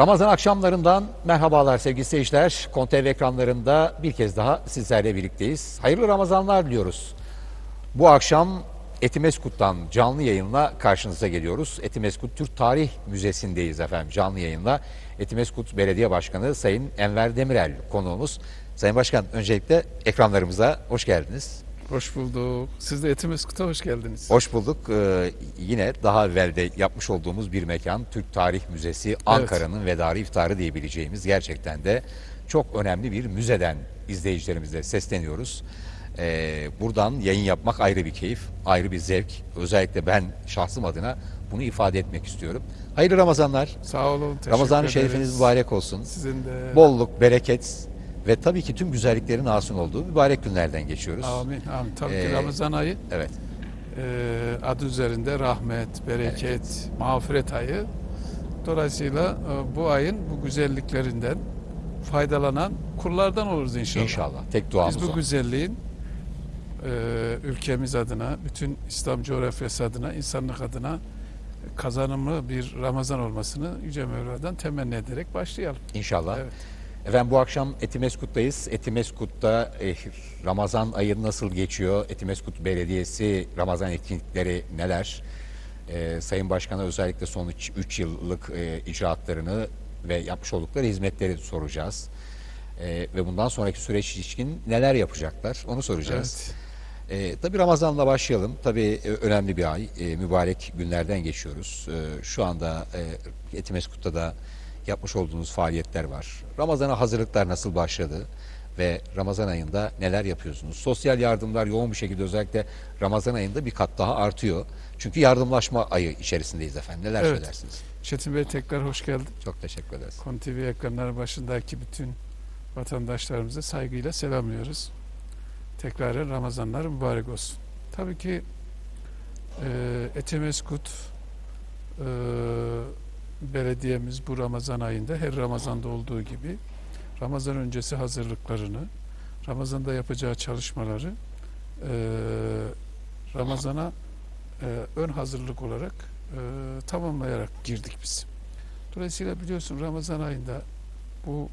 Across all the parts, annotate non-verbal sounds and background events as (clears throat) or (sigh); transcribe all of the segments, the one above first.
Ramazan akşamlarından merhabalar sevgili seyirciler. Kontev ekranlarında bir kez daha sizlerle birlikteyiz. Hayırlı Ramazanlar diliyoruz. Bu akşam Etimeskut'tan canlı yayınla karşınıza geliyoruz. Etimeskut Türk Tarih Müzesi'ndeyiz efendim canlı yayınla. Etimeskut Belediye Başkanı Sayın Enver Demirel konuğumuz. Sayın Başkan öncelikle ekranlarımıza hoş geldiniz. Hoş bulduk. Siz de Etimeskut'a hoş geldiniz. Hoş bulduk. Ee, yine daha evvelde yapmış olduğumuz bir mekan Türk Tarih Müzesi Ankara'nın vedarı iftarı diyebileceğimiz gerçekten de çok önemli bir müzeden izleyicilerimize sesleniyoruz. Ee, buradan yayın yapmak ayrı bir keyif, ayrı bir zevk. Özellikle ben şahsım adına bunu ifade etmek istiyorum. Hayırlı Ramazanlar. Sağ olun. Ramazan-ı. Şerifiniz mübarek olsun. Sizin de. Bolluk, bereket ve tabii ki tüm güzelliklerin hasıl olduğu mübarek günlerden geçiyoruz. Amin. Amin. Tabii Ee, ki Ramazan ayı Evet. e, adı üzerinde rahmet, bereket, mağfiret ayı. Dolayısıyla e, bu ayın bu güzelliklerinden faydalanan kullardan oluruz inşallah. İnşallah. Tek duamız Biz bu o. güzelliğin e, ülkemiz adına, bütün İslam coğrafyası adına, insanlık adına kazanımlı bir Ramazan olmasını Yüce Mevla'dan temenni ederek başlayalım. İnşallah. Evet. Efendim bu akşam Etimeskut'tayız. Etimeskut'ta eh, Ramazan ayı nasıl geçiyor? Etimeskut Belediyesi Ramazan etkinlikleri neler? Eh, Sayın Başkan'a özellikle son 3 yıllık eh, icraatlarını ve yapmış oldukları hizmetleri soracağız. Eh, ve bundan sonraki süreç ilişkin neler yapacaklar onu soracağız. Evet. E, tabii Ramazan'la başlayalım. Tabii e, önemli bir ay. E, mübarek günlerden geçiyoruz. E, şu anda e, Etimeskut'ta da yapmış olduğunuz faaliyetler var. Ramazan'a hazırlıklar nasıl başladı? Ve Ramazan ayında neler yapıyorsunuz? Sosyal yardımlar yoğun bir şekilde özellikle Ramazan ayında bir kat daha artıyor. Çünkü yardımlaşma ayı içerisindeyiz efendim. Neler Evet. söylersiniz? Çetin Bey tekrar hoş geldin. Çok teşekkür ederiz. Kon TV ekranları başındaki bütün vatandaşlarımızı saygıyla selamlıyoruz. Tekrar Ramazanlar mübarek olsun. Tabii ki e, Etemeskut e, belediyemiz bu Ramazan ayında her Ramazan'da olduğu gibi Ramazan öncesi hazırlıklarını, Ramazan'da yapacağı çalışmaları e, Ramazan'a e, ön hazırlık olarak e, tamamlayarak girdik biz. Dolayısıyla biliyorsun Ramazan ayında bu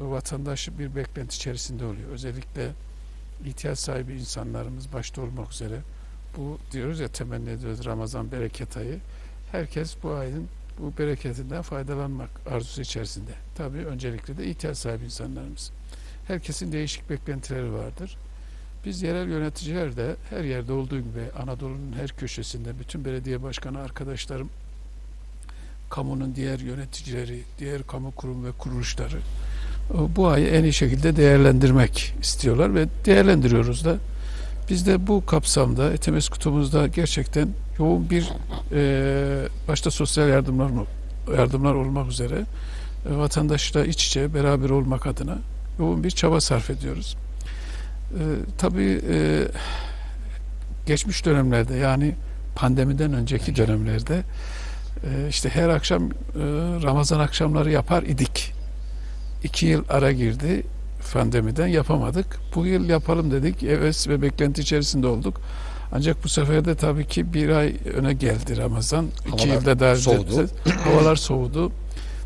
vatandaş bir beklenti içerisinde oluyor. Özellikle ihtiyaç sahibi insanlarımız başta olmak üzere bu diyoruz ya temenni ediyoruz Ramazan bereket ayı. Herkes bu ayın bu bereketinden faydalanmak arzusu içerisinde. Tabii öncelikle de ihtiyaç sahibi insanlarımız. Herkesin değişik beklentileri vardır. Biz yerel yöneticiler de her yerde olduğu gibi Anadolu'nun her köşesinde bütün belediye başkanı arkadaşlarım kamunun diğer yöneticileri, diğer kamu kurum ve kuruluşları e, bu ayı en iyi şekilde değerlendirmek istiyorlar ve değerlendiriyoruz da. Biz de bu kapsamda Etemeskutumuzda gerçekten yoğun bir e, başta sosyal yardımlar yardımlar olmak üzere e, vatandaşla iç içe beraber olmak adına yoğun bir çaba sarf ediyoruz. E, tabii e, geçmiş dönemlerde yani pandemiden önceki dönemlerde e, işte her akşam e, Ramazan akşamları yapar idik. İki yıl ara girdi pandemiden yapamadık. Bu yıl yapalım dedik. Evet ve beklenti içerisinde olduk. Ancak bu sefer de tabii ki bir ay öne geldi Ramazan. İki Havalar yılda daha soğudu. Havalar soğudu.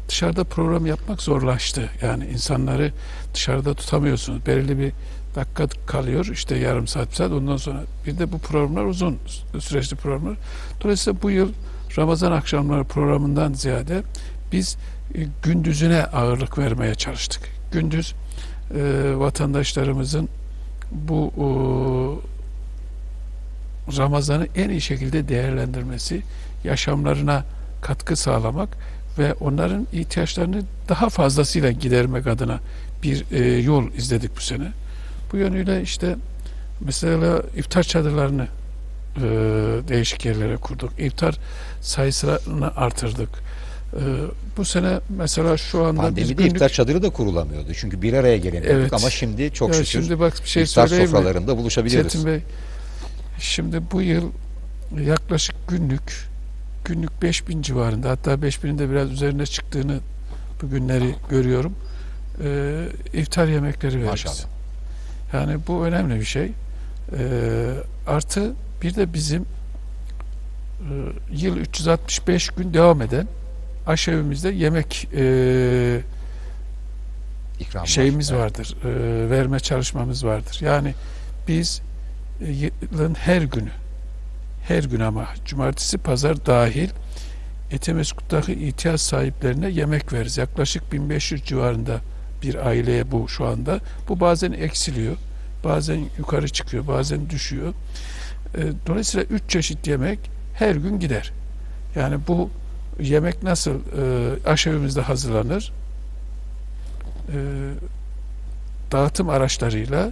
Dışarıda program yapmak zorlaştı. Yani insanları dışarıda tutamıyorsunuz. Belirli bir dakika kalıyor. işte yarım saat, bir saat. Ondan sonra bir de bu programlar uzun süreçli programlar. Dolayısıyla bu yıl Ramazan akşamları programından ziyade biz e, gündüzüne ağırlık vermeye çalıştık. Gündüz e, vatandaşlarımızın bu e, Ramazan'ı en iyi şekilde değerlendirmesi, yaşamlarına katkı sağlamak ve onların ihtiyaçlarını daha fazlasıyla gidermek adına bir e, yol izledik bu sene. Bu yönüyle işte mesela iftar çadırlarını e, değişik yerlere kurduk. İftar sayısını artırdık. E, bu sene mesela şu anda Pandemide günlük- iftar çadırı da kurulamıyordu. Çünkü bir araya gelemiyorduk Evet. ama şimdi çok Ya şükür şimdi bak bir şey iftar söyleyeyim mi? sofralarında buluşabiliyoruz. Çetin Bey, şimdi bu yıl yaklaşık günlük günlük 5000 civarında hatta 5000'in de biraz üzerine çıktığını bu günleri görüyorum. Ee, iftar yemekleri veririz. Maşallah. Yani bu önemli bir şey. Ee, artı bir de bizim e, yıl 365 gün devam eden aşevimizde yemek e, İkram var. şeyimiz Evet. vardır, e, verme çalışmamız vardır. Yani biz yılın her günü, her gün ama cumartesi, pazar dahil Etemeskut'taki ihtiyaç sahiplerine yemek veririz. Yaklaşık 1500 civarında bir aileye bu şu anda. Bu bazen eksiliyor, bazen yukarı çıkıyor, bazen düşüyor. E, Dolayısıyla üç çeşit yemek her gün gider. Yani bu yemek nasıl e, aşevimizde hazırlanır? E, dağıtım araçlarıyla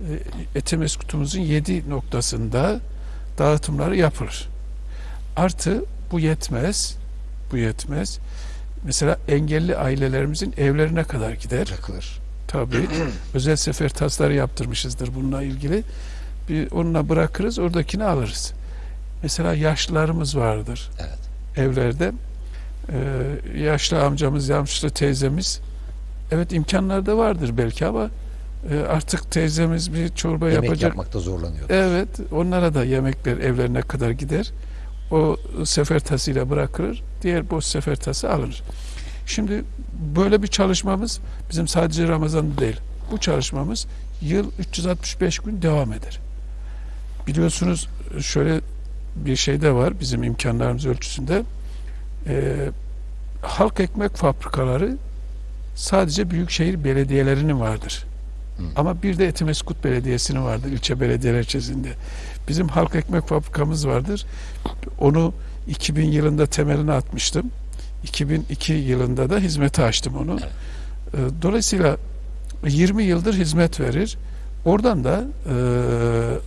e, Etemeskutumuzun yedi noktasında dağıtımları yapılır. Artı bu yetmez, bu yetmez. Mesela engelli ailelerimizin evlerine kadar gider. Bırakılır. Tabii (clears throat) özel sefer tasları yaptırmışızdır bununla ilgili. Bir onunla bırakırız, oradakini alırız. Mesela yaşlılarımız vardır Evet. evlerde. Ee, yaşlı amcamız, yaşlı teyzemiz evet imkanlar da vardır belki ama artık teyzemiz bir çorba Yemek yapacak. yapmakta zorlanıyor. Evet, onlara da yemekler evlerine kadar gider. O sefer tasıyla bırakılır. Diğer boş sefer tası alınır. Şimdi böyle bir çalışmamız bizim sadece Ramazan'da değil. Bu çalışmamız yıl 365 gün devam eder. Biliyorsunuz şöyle bir şey de var bizim imkanlarımız ölçüsünde. Ee, halk ekmek fabrikaları sadece büyükşehir belediyelerinin vardır. Hı. Ama bir de Etimeskut Belediyesi'nin vardır ilçe belediyeler içerisinde. Bizim halk ekmek fabrikamız vardır. Onu 2000 yılında temelini atmıştım. 2002 yılında da hizmete açtım onu. Evet. Ee, Dolayısıyla 20 yıldır hizmet verir. Oradan da e,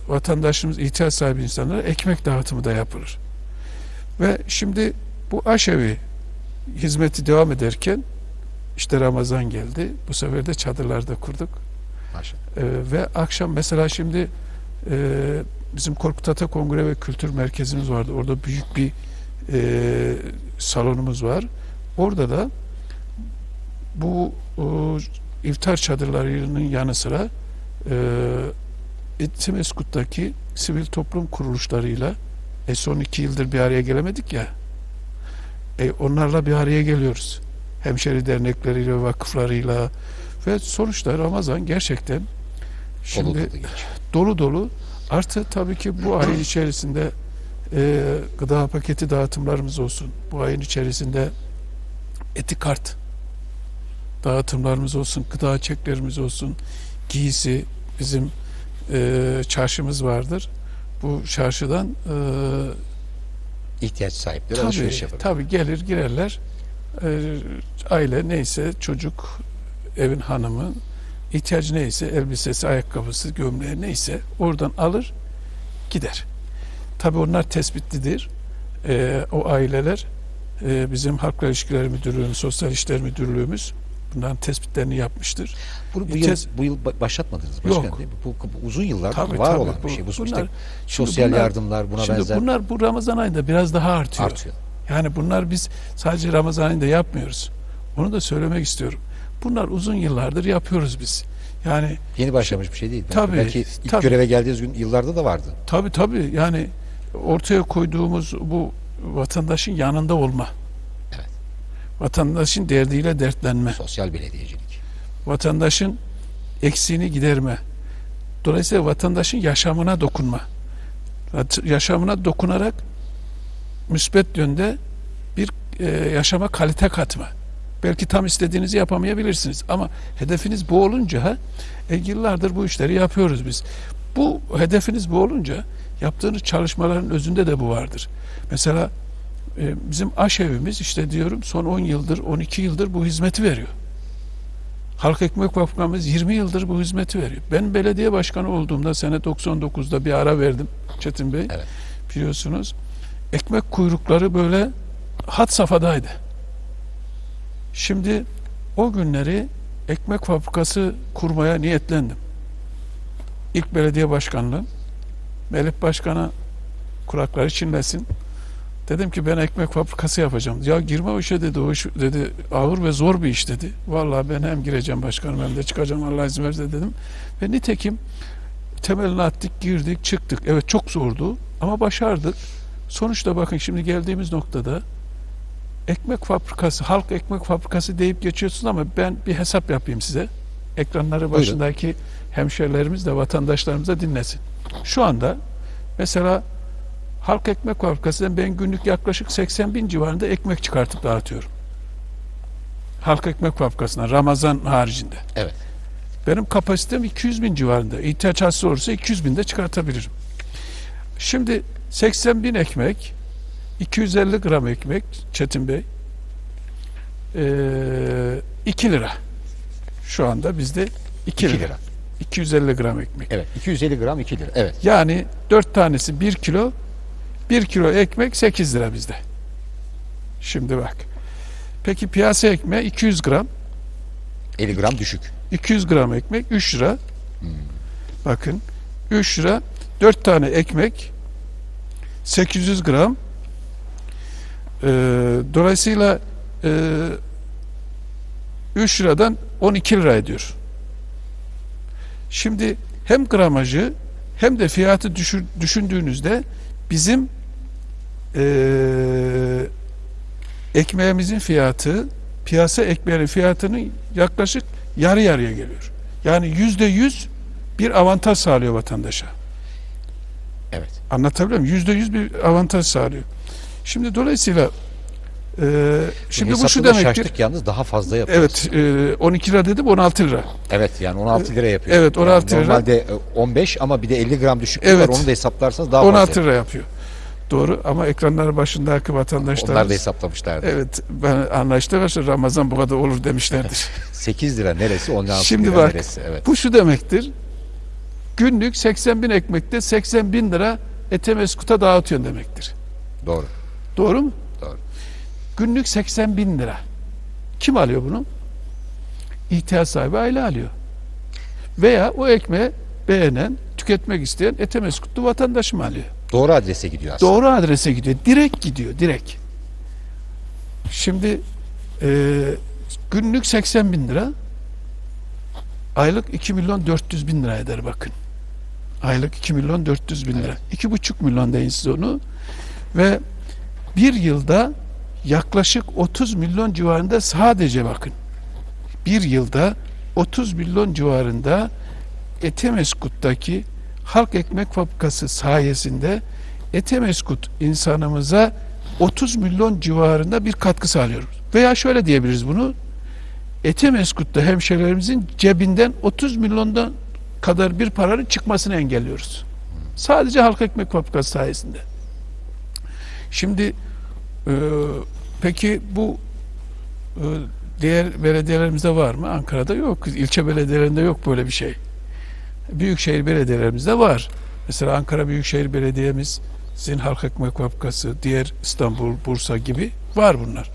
vatandaşımız, ihtiyaç sahibi insanlara ekmek dağıtımı da yapılır. Ve şimdi bu aşevi hizmeti devam ederken işte Ramazan geldi. Bu sefer de çadırlarda kurduk. Ee, ve akşam mesela şimdi e, bizim Korkut Ata Kongre ve Kültür Merkezimiz vardı. Orada büyük bir e, salonumuz var. Orada da bu o, iftar çadırlarının yanı sıra e, Etimeskut'taki sivil toplum kuruluşlarıyla e, son iki yıldır bir araya gelemedik ya e, onlarla bir araya geliyoruz. Hemşeri dernekleriyle, vakıflarıyla ve sonuçta Ramazan gerçekten şimdi dolu dolu dolu. Artı tabii ki bu ayın içerisinde e, gıda paketi dağıtımlarımız olsun. Bu ayın içerisinde etikart dağıtımlarımız olsun, gıda çeklerimiz olsun, giysi bizim e, çarşımız vardır. Bu çarşıdan e, İhtiyaç sahipleri alışveriş tabii, tabii gelir girerler. E, aile neyse çocuk, evin hanımı ihtiyacı neyse elbisesi, ayakkabısı, gömleği neyse oradan alır gider. Tabii onlar tespitlidir. E, o aileler e, bizim Halkla İlişkiler Müdürlüğümüz, Sosyal İşler Müdürlüğümüz bunların tespitlerini yapmıştır. Bunu bu yıl, bu yıl ba- başlatmadınız başkan Yok. değil mi? Bu, bu uzun yıllardır Tabii, var tabii. olan Bu- bir şey. Bu bunlar- sosyal bunlar- yardımlar buna Şimdi benzer bunlar bu Ramazan ayında biraz daha artıyor. artıyor. Yani bunlar biz sadece Ramazan ayında yapmıyoruz. Onu da söylemek istiyorum. Bunlar uzun yıllardır yapıyoruz biz. Yani Yeni başlamış bir şey değil. Tabii, Belki ilk tabii. göreve geldiğiniz gün yıllarda da vardı. tabii tabii yani ortaya koyduğumuz bu vatandaşın yanında olma. Evet. Vatandaşın derdiyle dertlenme. Sosyal belediyecilik. Vatandaşın eksiğini giderme. Dolayısıyla vatandaşın yaşamına dokunma. Yaşamına dokunarak müsbet yönde bir e, yaşama kalite katma. Belki tam istediğinizi yapamayabilirsiniz ama hedefiniz bu olunca e, yıllardır bu işleri yapıyoruz biz. Bu hedefiniz bu olunca yaptığınız çalışmaların özünde de bu vardır. Mesela e, bizim aşevimiz işte diyorum son 10 yıldır 12 yıldır bu hizmeti veriyor. Halk Ekmek Fabrikamız 20 yıldır bu hizmeti veriyor. Ben belediye başkanı olduğumda sene 99'da bir ara verdim Çetin Bey. Evet. Biliyorsunuz. Ekmek kuyrukları böyle hat safhadaydı. Şimdi o günleri ekmek fabrikası kurmaya niyetlendim. İlk belediye başkanlığım. Melih Başkan'a kulakları çinlesin. Dedim ki ben ekmek fabrikası yapacağım. Ya girme o işe dedi. O iş dedi ağır ve zor bir iş dedi. Vallahi ben hem gireceğim başkanım hem de çıkacağım Allah izin verirse dedim. Ve nitekim temelini attık, girdik, çıktık. Evet çok zordu ama başardık. Sonuçta bakın şimdi geldiğimiz noktada ekmek fabrikası, halk ekmek fabrikası deyip geçiyorsunuz ama ben bir hesap yapayım size. Ekranları başındaki hemşerilerimiz de vatandaşlarımız da dinlesin. Şu anda mesela halk ekmek fabrikasından ben günlük yaklaşık 80 bin civarında ekmek çıkartıp dağıtıyorum. Halk ekmek fabrikasına Ramazan haricinde. Evet. Benim kapasitem 200 bin civarında. İhtiyaç hasıl olursa 200 bin de çıkartabilirim. Şimdi 80 bin ekmek, 250 gram ekmek Çetin Bey, ee, 2 lira. Şu anda bizde 2 2 lira. lira. 250 gram ekmek. Evet. 250 gram 2 lira. Evet. Yani 4 tanesi 1 kilo, 1 kilo ekmek 8 lira bizde. Şimdi bak. Peki piyasa ekmeği 200 gram. 50 gram düşük. 200 gram ekmek 3 lira. Bakın 3 lira 4 tane ekmek 800 gram. Ee, dolayısıyla e, 3 liradan 12 lira ediyor. Şimdi hem gramajı hem de fiyatı düşür- düşündüğünüzde bizim eee ekmeğimizin fiyatı piyasa ekmeğinin fiyatının yaklaşık yarı yarıya geliyor. Yani yüzde yüz bir avantaj sağlıyor vatandaşa. Evet. Anlatabiliyor muyum? Yüzde yüz bir avantaj sağlıyor. Şimdi dolayısıyla eee şimdi bu şu demektir. şaştık yalnız daha fazla yapıyoruz. Evet, eee 12 lira dedim 16 lira. Evet yani 16 lira yapıyor. Evet, 16 Yani lira. Normalde e, 15 ama bir de 50 gram düşüklük Evet. var. Onu da hesaplarsanız daha 16 fazla. lira yapıyor. Doğru ama ekranlar başındaki vatandaşlar Onlar da hesaplamışlardı. Evet ben anlaştık arkadaşlar Ramazan bu kadar olur demişlerdir. (laughs) 8 lira neresi 16 Şimdi lira bak, neresi. Evet. bu şu demektir. Günlük 80 bin ekmekte 80 bin lira Etemeskut'a dağıtıyorsun demektir. Doğru. Doğru mu? Doğru. Günlük 80 bin lira. Kim alıyor bunu? İhtiyaç sahibi aile alıyor. Veya o ekmeği beğenen, tüketmek isteyen Etemeskutlu vatandaş mı alıyor? Doğru adrese gidiyor aslında. Doğru adrese gidiyor. Direkt gidiyor. Direkt. Şimdi e, günlük 80 bin lira aylık 2 milyon 400 bin lira eder bakın. Aylık 2 milyon 400 bin lira. Evet. 2,5 milyon deyin siz onu. Ve bir yılda yaklaşık 30 milyon civarında sadece bakın. Bir yılda 30 milyon civarında Etemeskut'taki halk ekmek fabrikası sayesinde Etemeskut insanımıza 30 milyon civarında bir katkı sağlıyoruz. Veya şöyle diyebiliriz bunu. Etemeskut'ta hemşehrilerimizin cebinden 30 milyondan kadar bir paranın çıkmasını engelliyoruz. Sadece halk ekmek fabrikası sayesinde. Şimdi e, peki bu e, diğer belediyelerimizde var mı? Ankara'da yok. İlçe belediyelerinde yok böyle bir şey. Büyükşehir belediyelerimizde var. Mesela Ankara Büyükşehir Belediye'mizin halk ekmek fabrikası, diğer İstanbul, Bursa gibi var bunlar.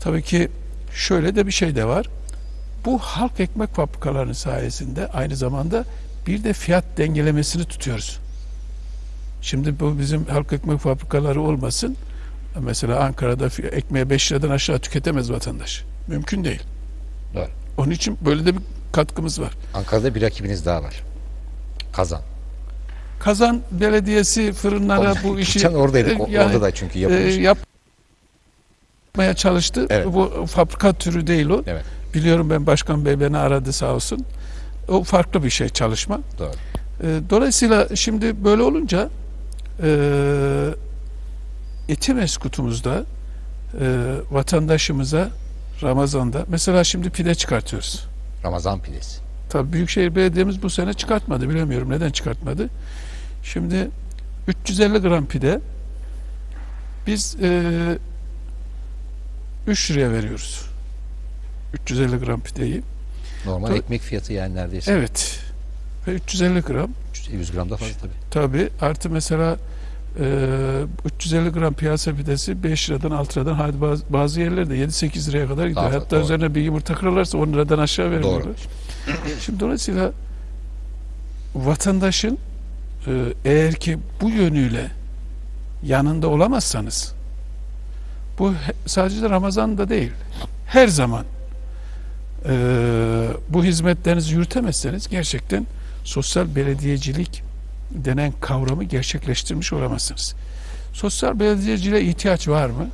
Tabii ki şöyle de bir şey de var. Bu halk ekmek fabrikalarının sayesinde aynı zamanda bir de fiyat dengelemesini tutuyoruz. Şimdi bu bizim halk ekmek fabrikaları olmasın. Mesela Ankara'da ekmeği 5 liradan aşağı tüketemez vatandaş. Mümkün değil. Doğru. Onun için böyle de bir katkımız var. Ankara'da bir rakibiniz daha var. Kazan. Kazan Belediyesi fırınlara bu (laughs) işi Geçen oradaydık. e, yani, orada da çünkü e, yapılmış. yapmaya çalıştı. Evet. Bu fabrika türü değil o. Evet. Biliyorum ben Başkan Bey beni aradı sağ olsun. O farklı bir şey çalışma. Doğru. E, Dolayısıyla şimdi böyle olunca e, Etimeskutumuzda e, vatandaşımıza Ramazan'da mesela şimdi pide çıkartıyoruz. Ramazan pidesi. Tabii Büyükşehir Belediye'miz bu sene çıkartmadı. Bilemiyorum neden çıkartmadı. Şimdi 350 gram pide biz e, 3 liraya veriyoruz. 350 gram pideyi. Normal Tabii. ekmek fiyatı yani neredeyse. Evet. Ve 350 gram 100 gram da fazla tabii. tabii artı mesela e, 350 gram piyasa pidesi 5 liradan 6 liradan hadi bazı, bazı yerlerde 7-8 liraya kadar gidiyor. Daha- Hatta doğru. üzerine bir yumurta kırarlarsa 10 liradan aşağı vermiyorlar. Şimdi dolayısıyla vatandaşın e, eğer ki bu yönüyle yanında olamazsanız bu sadece de Ramazan'da değil her zaman e, bu hizmetlerinizi yürütemezseniz gerçekten sosyal belediyecilik denen kavramı gerçekleştirmiş olamazsınız. Sosyal belediyeciliğe ihtiyaç var mı?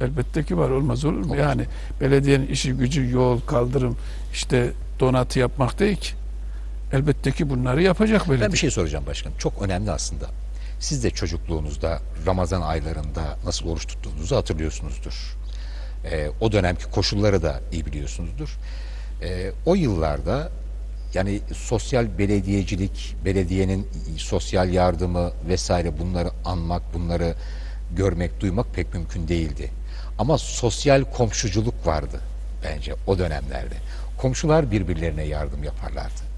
Elbette ki var olmaz olur mu? Yani belediyenin işi gücü yol, kaldırım, işte donatı yapmak değil ki. Elbette ki bunları yapacak belediye. Ben bir şey soracağım başkanım. Çok önemli aslında. Siz de çocukluğunuzda Ramazan aylarında nasıl oruç tuttuğunuzu hatırlıyorsunuzdur. Ee, o dönemki koşulları da iyi biliyorsunuzdur. Ee, o yıllarda yani sosyal belediyecilik, belediyenin sosyal yardımı vesaire bunları anmak, bunları görmek, duymak pek mümkün değildi. Ama sosyal komşuculuk vardı bence o dönemlerde. Komşular birbirlerine yardım yaparlardı.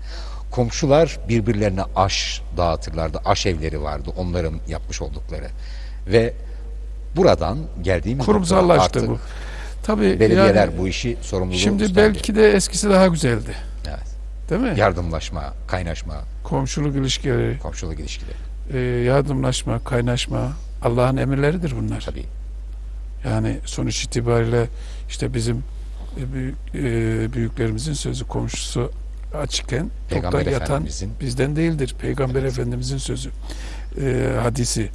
Komşular birbirlerine aş dağıtırlardı. Aş evleri vardı onların yapmış oldukları. Ve buradan geldiğimiz Kurumsallaştı noktada bu. artık Tabii belediyeler yani bu işi sorumluluğu şimdi üstlendi. belki de eskisi daha güzeldi. Evet. Değil mi? Yardımlaşma, kaynaşma, Komşuluk ilişkileri, komşuluk ilişkileri. e, yardımlaşma, kaynaşma Allah'ın emirleridir bunlar. Tabii. Yani sonuç itibariyle işte bizim e, büyük, e, büyüklerimizin sözü komşusu açıkken Peygamber yatan bizden değildir. Peygamber Efendimizin sözü, e, hadisi.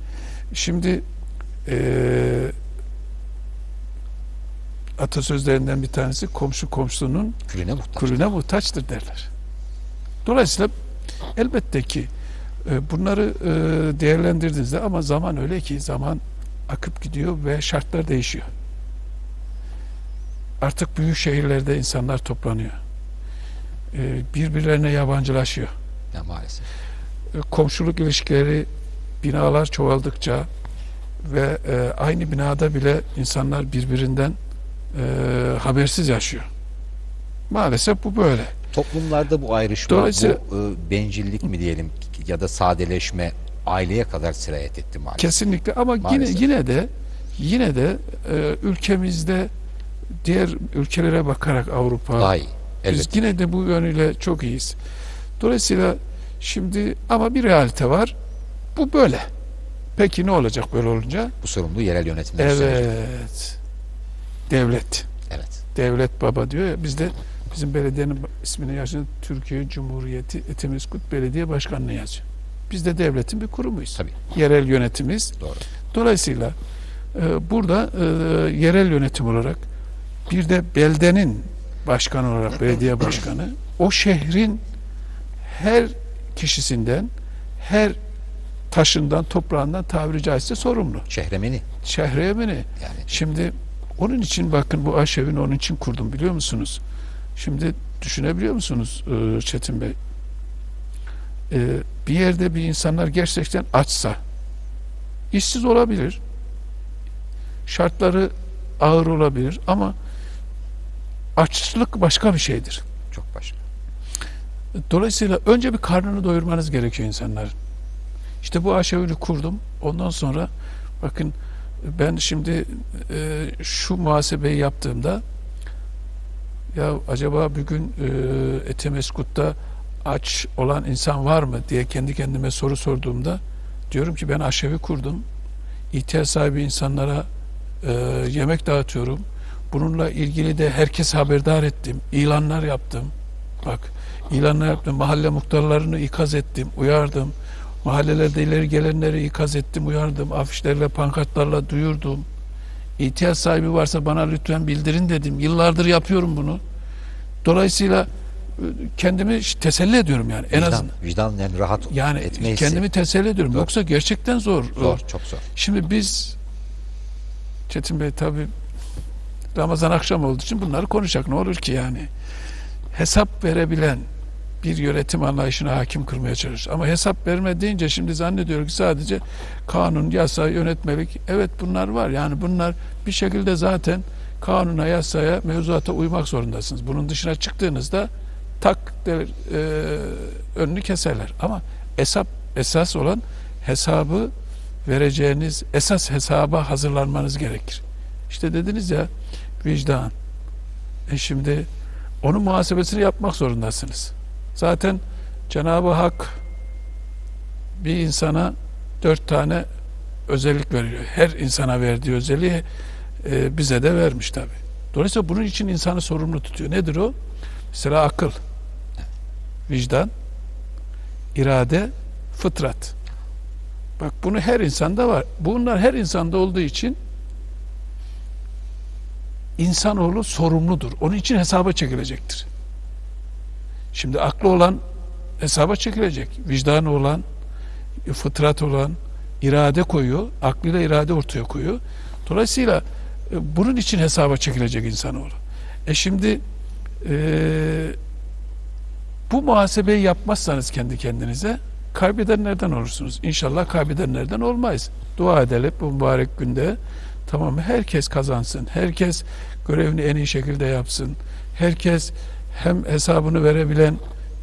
Şimdi e, atasözlerinden bir tanesi komşu komşunun külüne muhtaç. kulüne muhtaçtır derler. Dolayısıyla elbette ki e, bunları e, değerlendirdiğinizde ama zaman öyle ki zaman akıp gidiyor ve şartlar değişiyor. Artık büyük şehirlerde insanlar toplanıyor. E, Birbirlerine yabancılaşıyor. Ya maalesef. Komşuluk ilişkileri binalar çoğaldıkça ve aynı binada bile insanlar birbirinden habersiz yaşıyor. Maalesef bu böyle. Toplumlarda bu ayrışma, Dolayısıyla- bu e, bencillik mi diyelim ya da sadeleşme aileye kadar sirayet etti maalesef. Kesinlikle ama Maalesef. yine yine de yine de e, ülkemizde diğer ülkelere bakarak Avrupa Daha iyi. biz yine de bu yönüyle çok iyiyiz. Dolayısıyla şimdi ama bir realite var. Bu böyle. Peki ne olacak böyle olunca? Bu sorumluluğu yerel yönetimler üstlenecek. Evet. Devlet. Evet. Devlet baba diyor ya bizde bizim belediyenin ismini yazıyor Türkiye Cumhuriyeti Etimeskut Belediye Başkanlığı yazıyor. Biz de devletin bir kurumuyuz. Tabii. Yerel yönetimiz. Doğru. Dolayısıyla e, burada e, yerel yönetim olarak bir de beldenin başkanı olarak belediye başkanı o şehrin her kişisinden her taşından toprağından tabiri caizse sorumlu. Şehremeni Şehriyemini. yani Şimdi onun için bakın bu aşevini onun için kurdum biliyor musunuz? Şimdi düşünebiliyor musunuz e, Çetin Bey? E, bir yerde bir insanlar gerçekten açsa, işsiz olabilir, şartları ağır olabilir ama açlık başka bir şeydir. çok başka. Dolayısıyla önce bir karnını doyurmanız gerekiyor insanların. İşte bu aşevini kurdum. Ondan sonra bakın ben şimdi e, şu muhasebeyi yaptığımda ya acaba bugün e, Etemeskut'ta aç olan insan var mı diye kendi kendime soru sorduğumda diyorum ki ben aşevi kurdum. İhtiyaç sahibi insanlara e, yemek dağıtıyorum. Bununla ilgili de herkes haberdar ettim. İlanlar yaptım. Bak ilanlar yaptım. Mahalle muhtarlarını ikaz ettim, uyardım. Mahallelerde ileri gelenleri ikaz ettim, uyardım. Afişlerle, pankartlarla duyurdum. İhtiyaç sahibi varsa bana lütfen bildirin dedim. Yıllardır yapıyorum bunu. Dolayısıyla e, kendimi teselli ediyorum yani. En azından vicdan yani rahat yani etme hissi. kendimi teselli ediyorum. Doğru. Yoksa gerçekten zor. zor, çok zor. Şimdi biz Çetin Bey tabi Ramazan akşam olduğu için bunları konuşacak. Ne olur ki yani? Hesap verebilen bir yönetim anlayışına hakim kırmaya çalışır. Ama hesap verme deyince şimdi zannediyor ki sadece kanun, yasa, yönetmelik evet bunlar var. Yani bunlar bir şekilde zaten kanuna, yasaya, mevzuata uymak zorundasınız. Bunun dışına çıktığınızda tak der, e, önünü keserler. Ama hesap esas olan hesabı vereceğiniz esas hesaba hazırlanmanız gerekir. İşte dediniz ya vicdan. E şimdi onun muhasebesini yapmak zorundasınız. Zaten Cenab-ı Hak bir insana dört tane özellik veriyor. Her insana verdiği özelliği e, bize de vermiş tabi. Dolayısıyla bunun için insanı sorumlu tutuyor. Nedir o? Mesela akıl, vicdan, irade, fıtrat. Bak bunu her insanda var. Bunlar her insanda olduğu için insanoğlu sorumludur. Onun için hesaba çekilecektir. Şimdi aklı olan hesaba çekilecek. Vicdanı olan, fıtrat olan irade koyuyor. Aklıyla irade ortaya koyuyor. Dolayısıyla e, bunun için hesaba çekilecek insanoğlu. E şimdi e, bu muhasebeyi yapmazsanız kendi kendinize kaybedenlerden olursunuz. İnşallah kaybedenlerden olmayız. Dua edelim bu mübarek günde. Tamam herkes kazansın. Herkes görevini en iyi şekilde yapsın. Herkes hem hesabını verebilen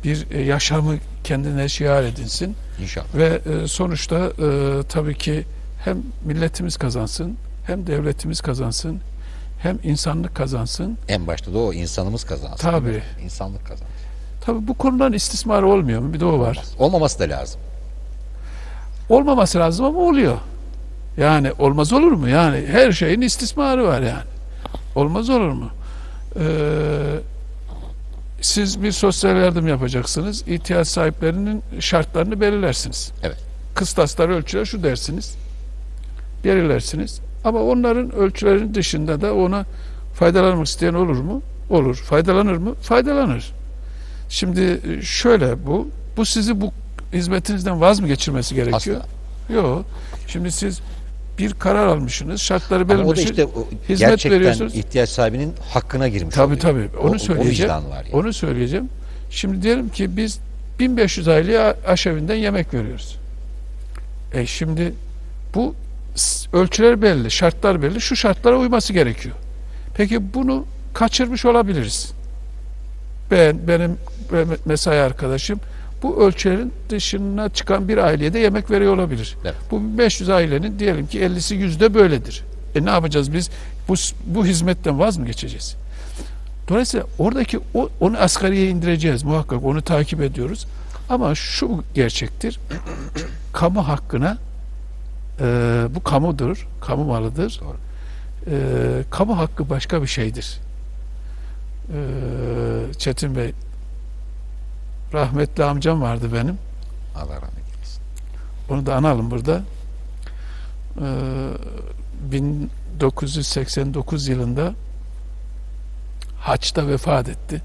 bir e, yaşamı kendine şiar edinsin. İnşallah. Ve e, sonuçta e, tabii ki hem milletimiz kazansın, hem devletimiz kazansın, hem insanlık kazansın. En başta da o insanımız kazansın. Tabii. İnsanlık kazansın. Tabii bu konudan istismar olmuyor mu? Bir de o var. Olmaması da lazım. Olmaması lazım ama oluyor. Yani olmaz olur mu? Yani her şeyin istismarı var yani. Olmaz olur mu? Ee, siz bir sosyal yardım yapacaksınız. İhtiyaç sahiplerinin şartlarını belirlersiniz. Evet. Kıstaslar, ölçüler şu dersiniz. Belirlersiniz. Ama onların ölçülerin dışında da ona faydalanmak isteyen olur mu? Olur. Faydalanır mı? Faydalanır. Şimdi şöyle bu. Bu sizi bu hizmetinizden vaz mı geçirmesi gerekiyor? Asla. Yok. Şimdi siz bir karar almışsınız, şartları Ama o da belirlemişsiniz. işte o hizmet gerçekten veriyorsunuz. ihtiyaç sahibinin hakkına girmiş Tabii oluyor. tabii. O- Onu o söyleyeceğim. vicdan var yani. Onu söyleyeceğim. Şimdi diyelim ki biz 1500 aileye aşevinden yemek veriyoruz. E şimdi bu ölçüler belli, şartlar belli. Şu şartlara uyması gerekiyor. Peki bunu kaçırmış olabiliriz. Ben, benim mesai arkadaşım bu ölçülerin dışına çıkan bir aileye de yemek veriyor olabilir. Evet. Bu 500 ailenin diyelim ki 50'si yüzde böyledir. E ne yapacağız biz? Bu, bu hizmetten vaz mı geçeceğiz? Dolayısıyla oradaki o, onu asgariye indireceğiz muhakkak onu takip ediyoruz. Ama şu gerçektir. (clears throat) kamu hakkına e, bu kamudur, kamu malıdır. Doğru. E, kamu hakkı başka bir şeydir. E, Çetin Bey rahmetli amcam vardı benim. Allah rahmet eylesin. Onu da analım burada. Ee, 1989 yılında Haç'ta vefat etti.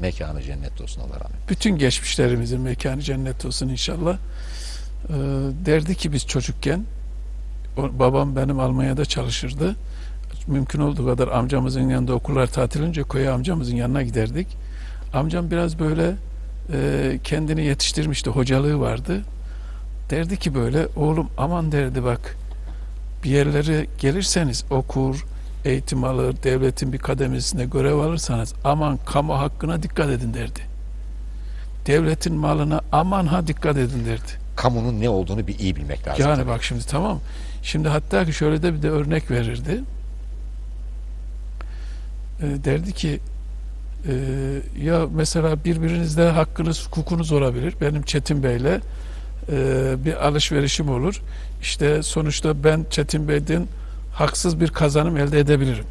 Mekanı cennet olsun Allah rahmet. Bütün geçmişlerimizin mekanı cennet olsun inşallah. Ee, derdi ki biz çocukken babam benim Almanya'da çalışırdı. Mümkün olduğu kadar amcamızın yanında okullar tatil önce köye amcamızın yanına giderdik. Amcam biraz böyle e, kendini yetiştirmişti. Hocalığı vardı. Derdi ki böyle oğlum aman derdi bak bir yerlere gelirseniz okur, eğitim alır, devletin bir kademesinde görev alırsanız aman kamu hakkına dikkat edin derdi. Devletin malına aman ha dikkat edin derdi. Kamunun ne olduğunu bir iyi bilmek lazım. Yani tabii. bak şimdi tamam. Şimdi hatta ki şöyle de bir de örnek verirdi. E, derdi ki e, ya mesela birbirinizde hakkınız, hukukunuz olabilir. Benim Çetin Bey'le e, bir alışverişim olur. İşte sonuçta ben Çetin Bey'den haksız bir kazanım elde edebilirim.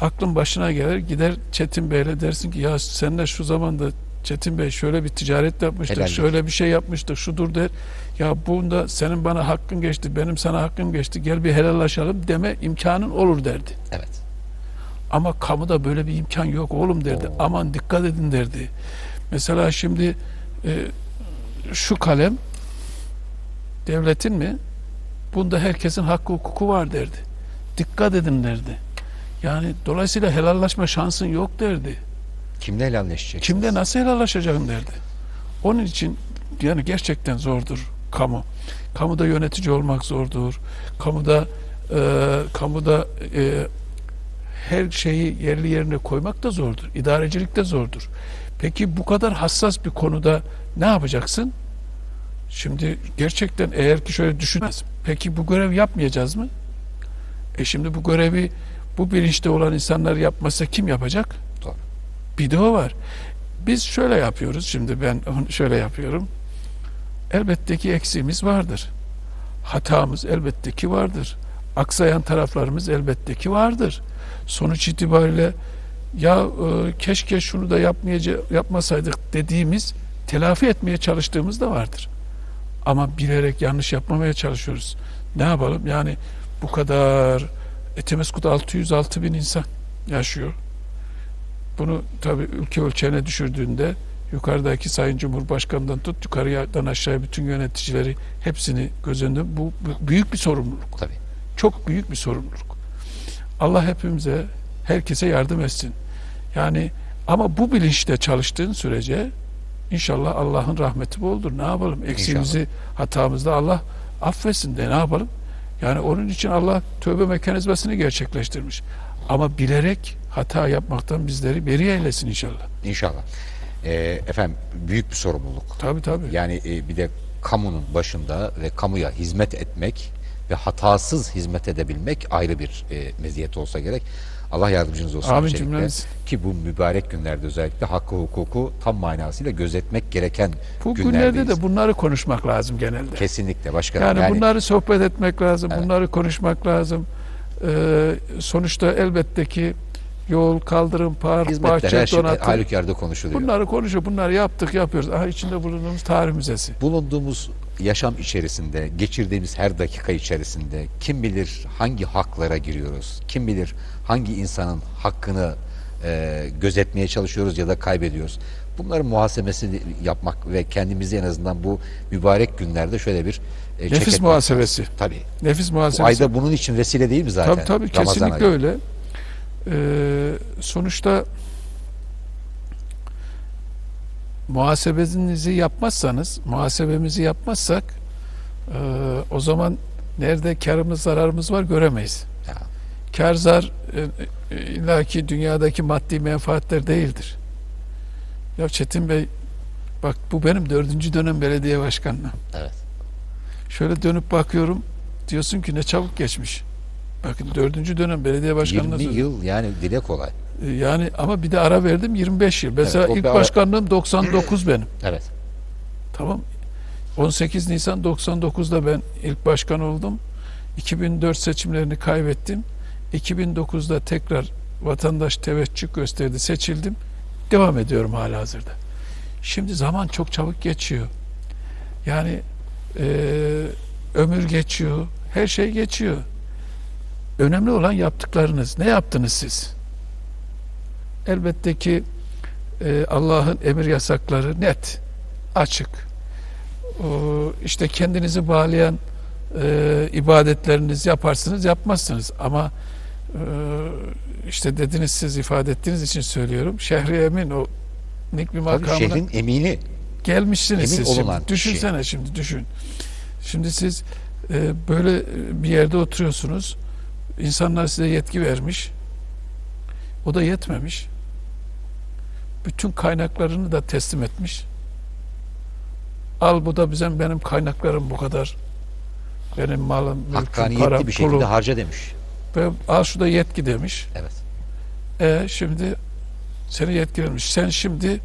Aklın başına gelir gider Çetin Bey'le dersin ki ya senle şu zamanda Çetin Bey şöyle bir ticaret yapmıştık, Helal şöyle bir şey yapmıştık, şudur der. Ya bunda senin bana hakkın geçti, benim sana hakkım geçti, gel bir helallaşalım deme imkanın olur derdi. Evet. Ama kamuda böyle bir imkan yok oğlum derdi. Oo. Aman dikkat edin derdi. Mesela şimdi e, şu kalem devletin mi? Bunda herkesin hakkı hukuku var derdi. Dikkat edin derdi. Yani dolayısıyla helallaşma şansın yok derdi. Kimle helalleşecek? Kimde nasıl helallaşacağım derdi. Onun için yani gerçekten zordur kamu. Kamuda yönetici olmak zordur. Kamuda e, kamuda e, her şeyi yerli yerine koymak da zordur. İdarecilik de zordur. Peki bu kadar hassas bir konuda ne yapacaksın? Şimdi gerçekten eğer ki şöyle düşünmez. Peki bu görev yapmayacağız mı? E şimdi bu görevi bu bilinçte olan insanlar yapmasa kim yapacak? Doğru. Bir de o var. Biz şöyle yapıyoruz. Şimdi ben onu şöyle yapıyorum. Elbette ki eksiğimiz vardır. Hatamız elbette ki vardır. Aksayan taraflarımız elbette ki vardır. Sonuç itibariyle ya e, keşke şunu da yapmayaca yapmasaydık dediğimiz telafi etmeye çalıştığımız da vardır. Ama bilerek yanlış yapmamaya çalışıyoruz. Ne yapalım? Yani bu kadar Etemeskut 606 bin insan. yaşıyor. Bunu tabii ülke ölçeğine düşürdüğünde yukarıdaki Sayın Cumhurbaşkanı'ndan tut yukarıdan aşağıya bütün yöneticileri hepsini göz önünde bu, bu büyük bir sorumluluk. Tabii. Çok büyük bir sorumluluk. Allah hepimize, herkese yardım etsin. Yani ama bu bilinçle çalıştığın sürece inşallah Allah'ın rahmeti boldur. Ne yapalım? Eksiğimizi, hatamızda Allah affetsin de ne yapalım? Yani onun için Allah tövbe mekanizmasını gerçekleştirmiş. Ama bilerek hata yapmaktan bizleri beri eylesin inşallah. İnşallah. Ee, efendim büyük bir sorumluluk. Tabii tabii. Yani e, bir de kamunun başında ve kamuya hizmet etmek ve hatasız hizmet edebilmek ayrı bir e, meziyet olsa gerek. Allah yardımcınız olsun. Amin cümlemiz. Ki bu mübarek günlerde özellikle hakkı hukuku tam manasıyla gözetmek gereken Bu günlerdeyiz. günlerde de bunları konuşmak lazım genelde. Kesinlikle başkanım. Yani, Yani, bunları sohbet etmek lazım, Evet. bunları konuşmak lazım. Ee, sonuçta elbette ki yol, kaldırım, park, hizmetler bahçe, şey donatım. halükarda konuşuluyor. Bunları konuşuyor, bunları yaptık, yapıyoruz. Aha içinde bulunduğumuz tarih müzesi. bulunduğumuz yaşam içerisinde, geçirdiğimiz her dakika içerisinde kim bilir hangi haklara giriyoruz, kim bilir hangi insanın hakkını e, gözetmeye çalışıyoruz ya da kaybediyoruz. Bunların muhasebesini yapmak ve kendimizi en azından bu mübarek günlerde şöyle bir e, Nefis muhasebesi. lazım. Tabii. Nefis Bu muhasebesi. ayda bunun için vesile değil mi zaten? Tabii tabii Ramazan kesinlikle ayı. öyle. Ee, sonuçta muhasebenizi yapmazsanız, muhasebemizi yapmazsak e, o zaman nerede karımız zararımız var göremeyiz. Ya, Kar zar e, e, illaki dünyadaki maddi menfaatler değildir. Ya Çetin Bey bak bu benim dördüncü dönem belediye başkanlığım. evet. Şöyle dönüp bakıyorum diyorsun ki ne çabuk geçmiş. Bakın dördüncü dönem belediye başkanlığı 20 yıl yani dile kolay. E, Yani ama bir de ara verdim 25 yıl. Mesela Evet, ilk ara- başkanlığım 99 benim. (clears throat) Evet. Tamam. 18 Nisan 99'da ben ilk başkan oldum. 2004 seçimlerini kaybettim. 2009'da tekrar vatandaş teveccüh gösterdi, seçildim. Devam ediyorum hala hazırda. Şimdi zaman çok çabuk geçiyor. Yani eee, ömür geçiyor, her şey geçiyor. Önemli olan yaptıklarınız. Ne yaptınız siz? Elbette ki eee, Allah'ın emir yasakları net, açık. O, işte kendinizi bağlayan e, ibadetlerinizi yaparsınız, yapmazsınız. Ama e, işte dediniz siz ifade ettiğiniz için söylüyorum. Şehri emin o nik bir Tabii makamına şehrin emini. gelmişsiniz emin siz şimdi. Düşünsene şimdi düşün. Şimdi siz e, böyle bir yerde oturuyorsunuz. İnsanlar size yetki vermiş. O da yetmemiş. Bütün kaynaklarını da teslim etmiş. Al bu da bizim benim kaynaklarım bu kadar. Benim malım, mülküm, Hakkaniyetli param, bir şekilde pulum. harca demiş. Ve al şu da yetki demiş. Evet. E şimdi seni yetkilenmiş. Sen şimdi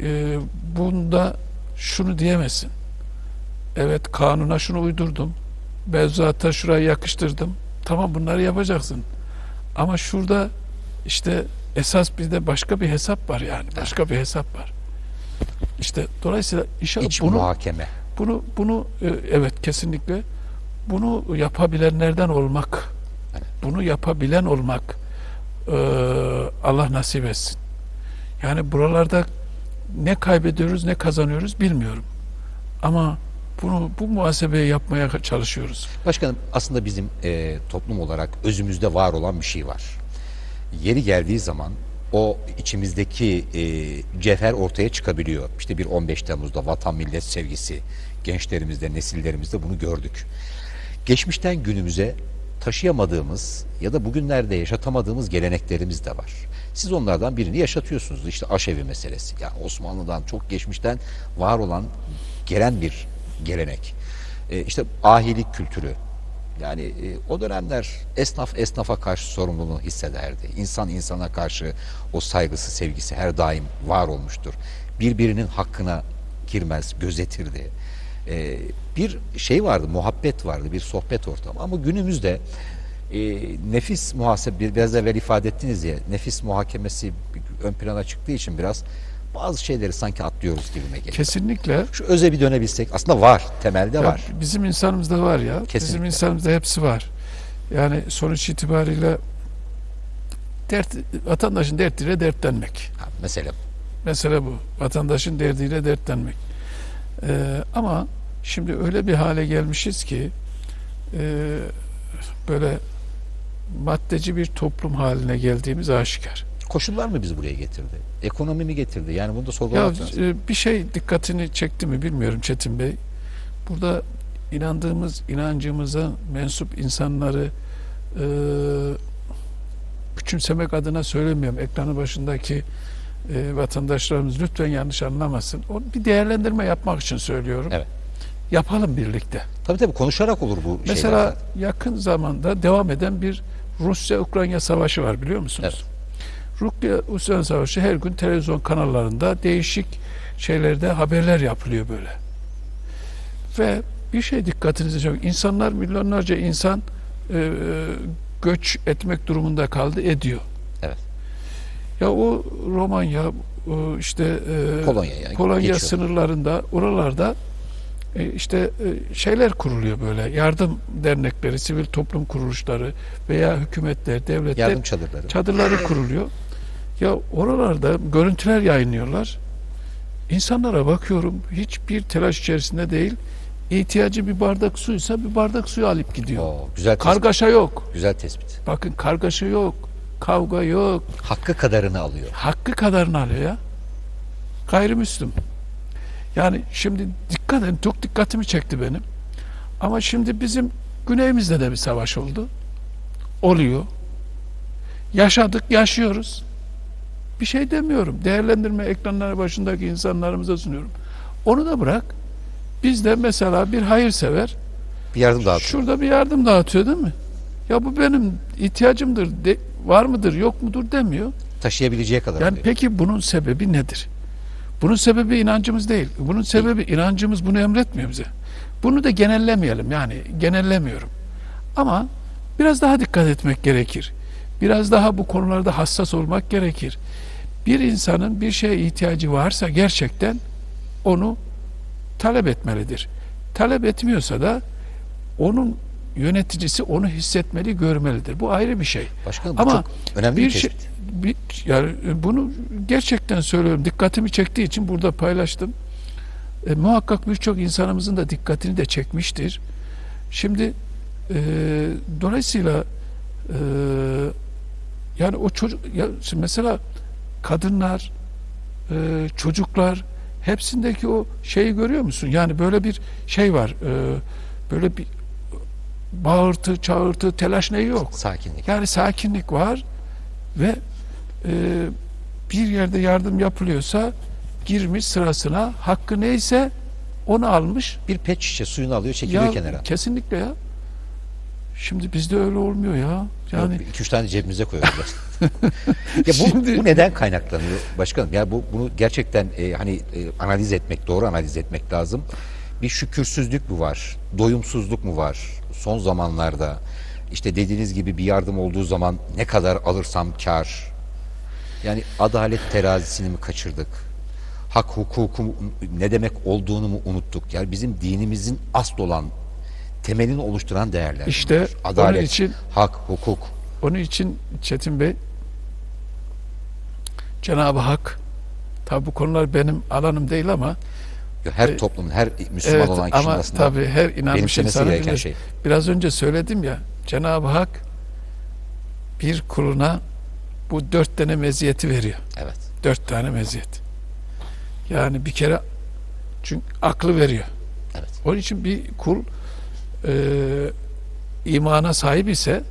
e, bunda şunu diyemezsin. Evet kanuna şunu uydurdum. Mevzuata şurayı yakıştırdım. Tamam bunları yapacaksın. Ama şurada işte esas bir de başka bir hesap var yani. Başka bir hesap var. İşte dolayısıyla inşallah İç bunu muhakeme. bunu bunu e, evet kesinlikle bunu yapabilenlerden olmak. Evet. Bunu yapabilen olmak e, Allah nasip etsin. Yani buralarda ne kaybediyoruz ne kazanıyoruz bilmiyorum. Ama bunu bu muhasebeyi yapmaya çalışıyoruz. Başkanım aslında bizim e, toplum olarak özümüzde var olan bir şey var. Yeri geldiği zaman o içimizdeki e, cevher ortaya çıkabiliyor. İşte bir 15 Temmuz'da vatan millet sevgisi gençlerimizde, nesillerimizde bunu gördük. Geçmişten günümüze taşıyamadığımız ya da bugünlerde yaşatamadığımız geleneklerimiz de var. Siz onlardan birini yaşatıyorsunuz. İşte aşevi meselesi. Yani Osmanlı'dan çok geçmişten var olan gelen bir gelenek. E, işte ahilik kültürü. Yani e, o dönemler esnaf esnafa karşı sorumluluğunu hissederdi. İnsan insana karşı o saygısı, sevgisi her daim var olmuştur. Birbirinin hakkına girmez, gözetirdi. E, bir şey vardı, muhabbet vardı, bir sohbet ortamı. Ama günümüzde e, nefis muhasebe, biraz evvel ifade ettiniz ya, nefis muhakemesi ön plana çıktığı için biraz bazı şeyleri sanki atlıyoruz gibime geliyor. Kesinlikle Şu öze bir dönebilsek, aslında var, temelde Ya var. Bizim insanımızda var ya. Bizim Kesinlikle. insanımızda hepsi var. Yani sonuç itibariyle dert, vatandaşın dertiyle dertlenmek. Ha, mesele bu. Mesele bu. Vatandaşın derdiyle dertlenmek. Ee, ama şimdi öyle bir hale gelmişiz ki e, böyle maddeci bir toplum haline geldiğimiz aşikar. Koşullar mı bizi buraya getirdi? Ekonomi mi getirdi? Yani bunu da Ya sorgulamak lazım. e, bir şey dikkatini çekti mi bilmiyorum Çetin Bey. Burada inandığımız inancımıza mensup insanları e, küçümsemek adına söylemiyorum. Ekranı başındaki e, vatandaşlarımız lütfen yanlış anlamasın. O bir değerlendirme yapmak için söylüyorum. Evet. Yapalım birlikte. Tabii tabii konuşarak olur bu şeyler. Mesela zaten. yakın zamanda devam eden bir Rusya-Ukrayna savaşı var biliyor musunuz? Evet. Rusya-Ukrayna savaşı her gün televizyon kanallarında değişik şeylerde haberler yapılıyor böyle. Ve bir şey dikkatinizi çekiyor. İnsanlar milyonlarca insan e, göç etmek durumunda kaldı ediyor. Evet. Ya o Romanya işte e, Polonya yani. Polonya Geçiyor. sınırlarında oralarda e, işte e, şeyler kuruluyor böyle yardım dernekleri, sivil toplum kuruluşları veya hükümetler, devletler Yardım çadırları. çadırları kuruluyor. Ya oralarda görüntüler yayınlıyorlar. İnsanlara bakıyorum hiçbir telaş içerisinde değil. İhtiyacı bir bardak suysa bir bardak suyu alıp gidiyor. Oo, güzel tespit. Kargaşa yok. Güzel tespit. Bakın kargaşa yok. Kavga yok. Hakkı kadarını alıyor. Hakkı kadarını alıyor ya. Gayrimüslim. Yani şimdi dikkat edin çok dikkatimi çekti benim. Ama şimdi bizim güneyimizde de bir savaş oldu. Oluyor. Yaşadık, yaşıyoruz. Bir şey demiyorum. Değerlendirme ekranları başındaki insanlarımıza sunuyorum. Onu da bırak. Biz de mesela bir hayırsever Bir yardım dağıtıyor. şurada bir yardım dağıtıyor değil mi? Ya bu benim ihtiyacımdır, de, var mıdır, yok mudur demiyor. Taşıyabileceği kadar Yani alıyor. peki bunun sebebi nedir? Bunun sebebi inancımız değil. Bunun sebebi inancımız bunu emretmiyor bize. Bunu da genellemeyelim yani genellemiyorum. Ama biraz daha dikkat etmek gerekir. Biraz daha bu konularda hassas olmak gerekir. Bir insanın bir şeye ihtiyacı varsa gerçekten onu talep etmelidir. Talep etmiyorsa da onun yöneticisi onu hissetmeli, görmelidir. Bu ayrı bir şey. Başkanım bu Ama çok önemli bir, bir şey, bir, yani bunu gerçekten söylüyorum. Dikkatimi çektiği için burada paylaştım. E, muhakkak birçok insanımızın da dikkatini de çekmiştir. Şimdi e, dolayısıyla e, yani o çocuk ya mesela kadınlar e, çocuklar hepsindeki o şeyi görüyor musun? Yani böyle bir şey var. E, böyle bir bağırtı, çağırtı, telaş neyi yok. Sakinlik. Yani sakinlik var ve e, bir yerde yardım yapılıyorsa girmiş sırasına hakkı neyse onu almış. Bir pet şişe suyunu alıyor çekiliyor Ya kenara. kesinlikle ya. Şimdi bizde öyle olmuyor ya. Yani Yok, iki üç tane cebimize koyuyoruz. (laughs) ya bu, Şimdi- bu neden kaynaklanıyor başkanım? Ya bu bunu gerçekten e, hani e, analiz etmek, doğru analiz etmek lazım. Bir şükürsüzlük mü var? Doyumsuzluk mu var? Son zamanlarda işte dediğiniz gibi bir yardım olduğu zaman ne kadar alırsam kar. Yani adalet terazisini mi kaçırdık? Hak hukuku ne demek olduğunu mu unuttuk? Yani bizim dinimizin asıl olan temelini oluşturan değerler. İşte bunlar. onun adalet, için- hak, hukuk. onun için Çetin Bey Cenab-ı Hak tabi bu konular benim alanım değil ama Her E, toplumun, her Müslüman evet olan kişinin ama aslında tabi her inanmış insanın gereken şey. Biraz önce söyledim ya Cenab-ı Hak bir kuluna bu dört tane meziyeti veriyor. Evet. Dört tane meziyet. Yani bir kere çünkü aklı veriyor. Evet. Onun için bir kul e, imana sahip ise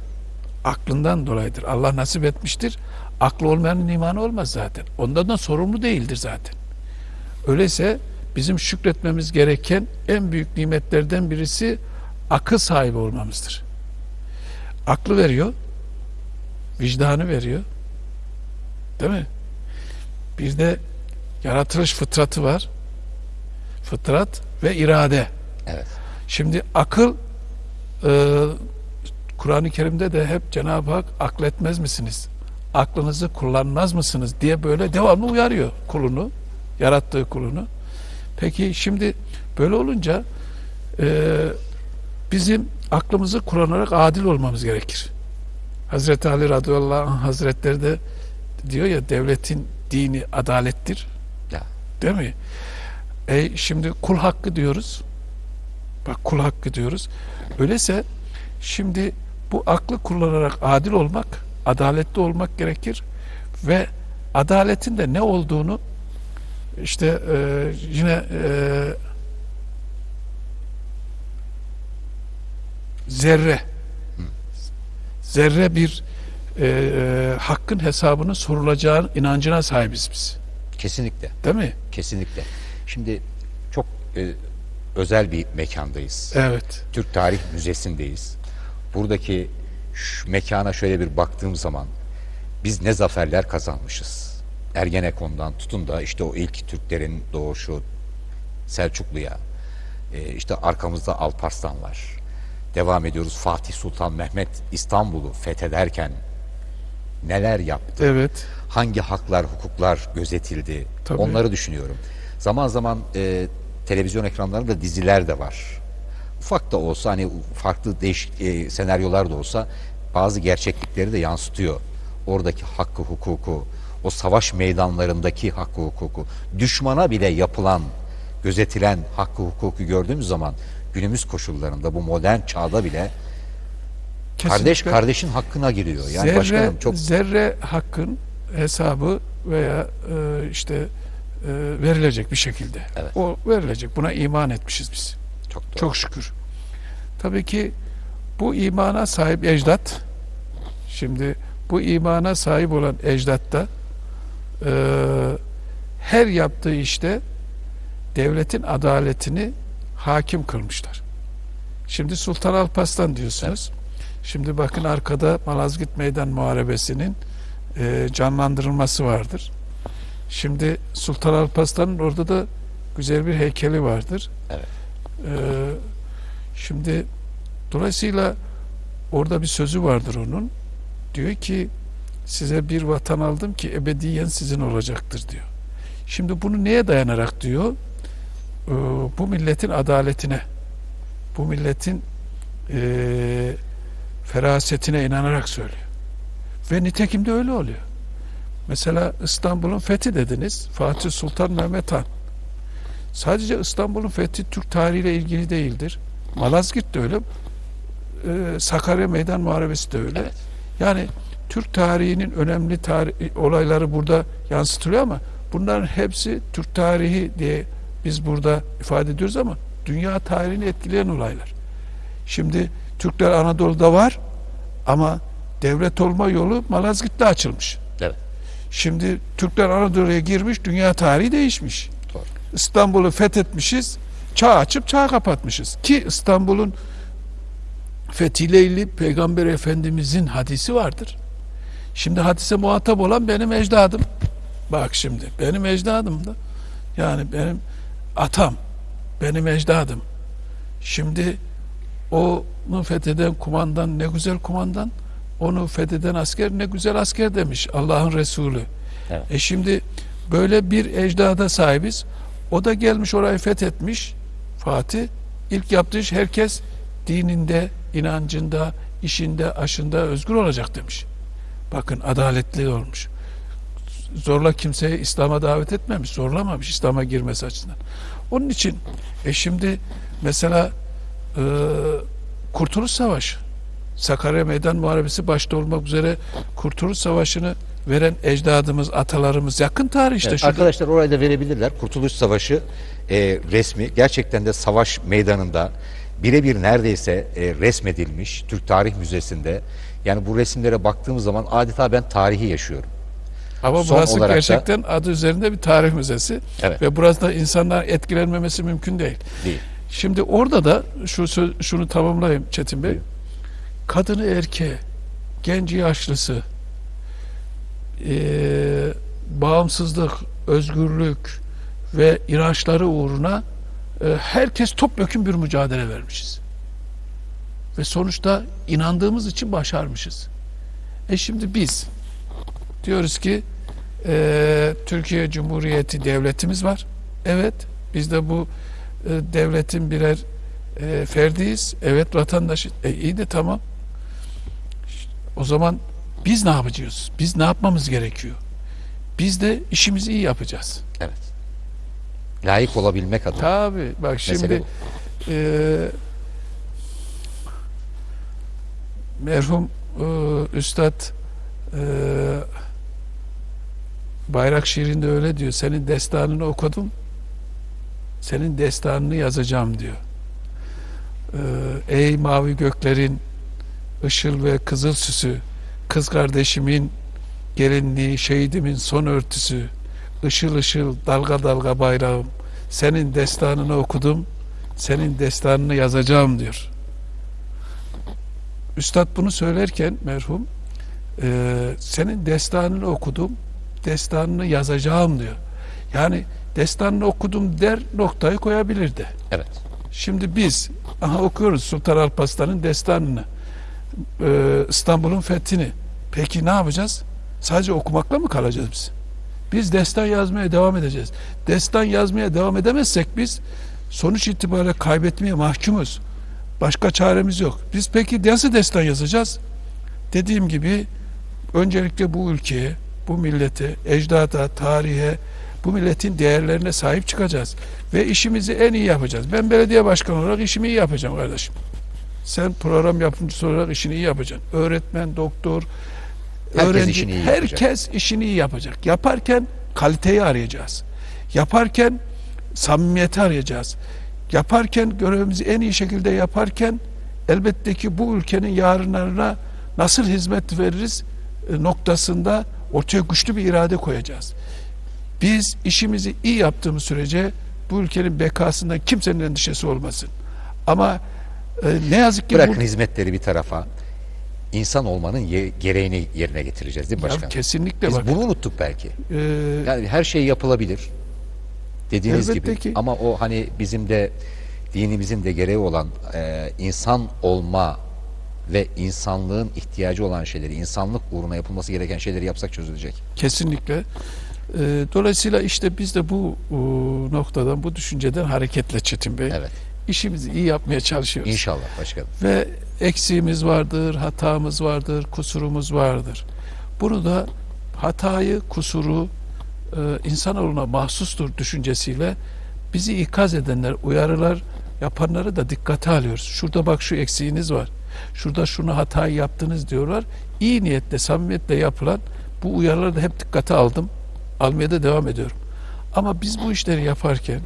aklından dolayıdır. Allah nasip etmiştir. Aklı olmayanın imanı olmaz zaten. Ondan da sorumlu değildir zaten. Öyleyse bizim şükretmemiz gereken en büyük nimetlerden birisi akıl sahibi olmamızdır. Aklı veriyor, vicdanı veriyor. Değil mi? Bir de yaratılış fıtratı var. Fıtrat ve irade. Evet. Şimdi akıl e, Kur'an-ı Kerim'de de hep Cenab-ı Hak akletmez misiniz? Aklınızı kullanmaz mısınız diye böyle devamlı uyarıyor kulunu, yarattığı kulunu. Peki şimdi böyle olunca e, bizim aklımızı kullanarak adil olmamız gerekir. Hazreti Ali radıyallahu anh hazretleri de diyor ya devletin dini adalettir. Ya. Değil mi? E şimdi kul hakkı diyoruz. Bak kul hakkı diyoruz. Öyleyse şimdi bu aklı kullanarak adil olmak, adaletli olmak gerekir ve adaletin de ne olduğunu işte e, yine e, zerre zerre bir e, e, hakkın hesabının sorulacağı inancına sahibiz biz. Kesinlikle. Değil mi? Kesinlikle. Şimdi çok e, özel bir mekandayız. Evet. Türk Tarih Müzesi'ndeyiz. Buradaki şu mekana şöyle bir baktığım zaman biz ne zaferler kazanmışız. Ergenekon'dan tutun da işte o ilk Türklerin doğuşu Selçuklu'ya, e, işte arkamızda Alparslan var. Devam ediyoruz Fatih Sultan Mehmet İstanbul'u fethederken neler yaptı? Evet. hangi haklar, hukuklar gözetildi Tabii. onları düşünüyorum. Zaman zaman e, televizyon ekranlarında diziler de var. Ufak da olsa hani farklı değişik e, senaryolar da olsa bazı gerçeklikleri de yansıtıyor. Oradaki hakkı, hukuku, o savaş meydanlarındaki hakkı, hukuku, düşmana bile yapılan, gözetilen hakkı, hukuku gördüğümüz zaman günümüz koşullarında bu modern çağda bile kardeş Kesinlikle. kardeşin hakkına giriyor. Yani zerre, başkanım çok zerre hakkın hesabı veya e, işte verilecek bir şekilde. Evet. O verilecek. Buna iman etmişiz biz. çok doğru. Çok şükür. Tabii ki bu imana sahip ecdat şimdi bu imana sahip olan ecdatta e, her yaptığı işte devletin adaletini hakim kılmışlar. Şimdi Sultan Alparslan diyorsunuz. Şimdi bakın arkada Malazgirt Meydan Muharebesi'nin e, canlandırılması vardır. Şimdi Sultan Alparslan'ın orada da güzel bir heykeli vardır. Evet. Ee, şimdi dolayısıyla orada bir sözü vardır onun. Diyor ki size bir vatan aldım ki ebediyen sizin olacaktır diyor. Şimdi bunu neye dayanarak diyor? Ee, bu milletin adaletine, bu milletin eee ferasetine inanarak söylüyor. Ve nitekim de öyle oluyor. Mesela İstanbul'un fethi dediniz. Fatih Sultan Mehmet Han. Sadece İstanbul'un fethi Türk tarihiyle ilgili değildir. Malazgirt de öyle. Ee, Sakarya Meydan Muharebesi de öyle. Evet. Yani Türk tarihinin önemli tarih, olayları burada yansıtılıyor ama bunların hepsi Türk tarihi diye biz burada ifade ediyoruz ama dünya tarihini etkileyen olaylar. Şimdi Türkler Anadolu'da var ama devlet olma yolu Malazgirt'te açılmış. Şimdi Türkler Anadolu'ya girmiş, dünya tarihi değişmiş. İstanbul'u fethetmişiz, çağ açıp çağ kapatmışız. Ki İstanbul'un fethiyle ilgili Peygamber Efendimizin hadisi vardır. Şimdi hadise muhatap olan benim ecdadım. Bak şimdi benim ecdadım da yani benim atam, benim ecdadım. Şimdi onu fetheden kumandan ne güzel kumandan, onu fetheden asker ne güzel asker demiş Allah'ın Resulü. Evet. E şimdi böyle bir ecdada sahibiz. O da gelmiş orayı fethetmiş Fatih. İlk yaptığı iş herkes dininde, inancında, işinde, aşında özgür olacak demiş. Bakın adaletli olmuş. Zorla kimseyi İslam'a davet etmemiş, zorlamamış İslam'a girmesi açısından. Onun için e şimdi mesela e, Kurtuluş Savaşı, Sakarya Meydan Muharebesi başta olmak üzere Kurtuluş Savaşı'nı veren ecdadımız, atalarımız yakın tarih işte. Evet, şurada. arkadaşlar orayı da verebilirler. Kurtuluş Savaşı e, resmi gerçekten de savaş meydanında birebir neredeyse e, resmedilmiş Türk Tarih Müzesi'nde. Yani bu resimlere baktığımız zaman adeta ben tarihi yaşıyorum. Ama Son burası olarak da- gerçekten adı üzerinde bir tarih müzesi. Evet. Ve burası da insanlar etkilenmemesi mümkün değil. Değil. Şimdi orada da şu şunu tamamlayayım Çetin Bey. Buyurun. Kadını erkeği, genci yaşlısı, eee, bağımsızlık, özgürlük ve inançları uğruna e, herkes topyekun bir mücadele vermişiz. Ve sonuçta inandığımız için başarmışız. E şimdi biz diyoruz ki e, Türkiye Cumhuriyeti devletimiz var. Evet biz de bu e, devletin birer e, ferdiyiz. Evet vatandaşı. E, iyi de tamam. O zaman biz ne yapacağız? Biz ne yapmamız gerekiyor? Biz de işimizi iyi yapacağız. Evet. Layık olabilmek adına. Tabii bak şimdi e, merhum e, Üstad e, Bayrak şiirinde öyle diyor. Senin destanını okudum. Senin destanını yazacağım diyor. E, ey mavi göklerin ışıl ve kızıl süsü kız kardeşimin gelinliği şehidimin son örtüsü ışıl ışıl dalga dalga bayrağım senin destanını okudum senin destanını yazacağım diyor. Üstad bunu söylerken merhum e, senin destanını okudum destanını yazacağım diyor. Yani destanını okudum der noktayı koyabilirdi. Evet. Şimdi biz aha okuyoruz Sultan Alparslan'ın destanını. Ee, İstanbul'un fethini. Peki ne yapacağız? Sadece okumakla mı kalacağız biz? Biz destan yazmaya devam edeceğiz. Destan yazmaya devam edemezsek biz sonuç itibariyle kaybetmeye mahkumuz. Başka çaremiz yok. Biz peki nasıl destan yazacağız? Dediğim gibi öncelikle bu ülkeye, bu millete, ecdada, tarihe, bu milletin değerlerine sahip çıkacağız. Ve işimizi en iyi yapacağız. Ben belediye başkanı olarak işimi iyi yapacağım kardeşim. Sen program yapımcısı olarak işini iyi yapacaksın. Öğretmen, doktor, Herkes öğrenci, işini iyi yapacak. herkes işini iyi yapacak. Yaparken kaliteyi arayacağız. Yaparken samimiyeti arayacağız. Yaparken görevimizi en iyi şekilde yaparken elbette ki bu ülkenin yarınlarına nasıl hizmet veririz e, noktasında ortaya güçlü bir irade koyacağız. Biz işimizi iyi yaptığımız sürece bu ülkenin bekasından kimsenin endişesi olmasın. Ama e, ne yazık ki Bırakın bu, hizmetleri bir tarafa. İnsan olmanın ye- gereğini yerine getireceğiz değil mi Ya başkanım? kesinlikle Biz bak. bunu unuttuk belki. e, Yani her şey yapılabilir. Dediğiniz gibi. ki. Ama o hani bizim de dinimizin de gereği olan e, insan olma ve insanlığın ihtiyacı olan şeyleri, insanlık uğruna yapılması gereken şeyleri yapsak çözülecek. Kesinlikle. Ee, dolayısıyla işte biz de bu noktadan, bu düşünceden hareketle Çetin Bey Evet. İşimizi iyi yapmaya çalışıyoruz. İnşallah başkanım. Ve eksiğimiz vardır, hatamız vardır, kusurumuz vardır. Bunu da hatayı, kusuru e, insanoğluna mahsustur düşüncesiyle bizi ikaz edenler, uyarılar yapanları da dikkate alıyoruz. Şurada bak şu eksiğiniz var. Şurada şunu hatayı yaptınız diyorlar. İyi niyetle, samimiyetle yapılan bu uyarıları da hep dikkate aldım. Almaya da devam ediyorum. Ama biz bu işleri yaparken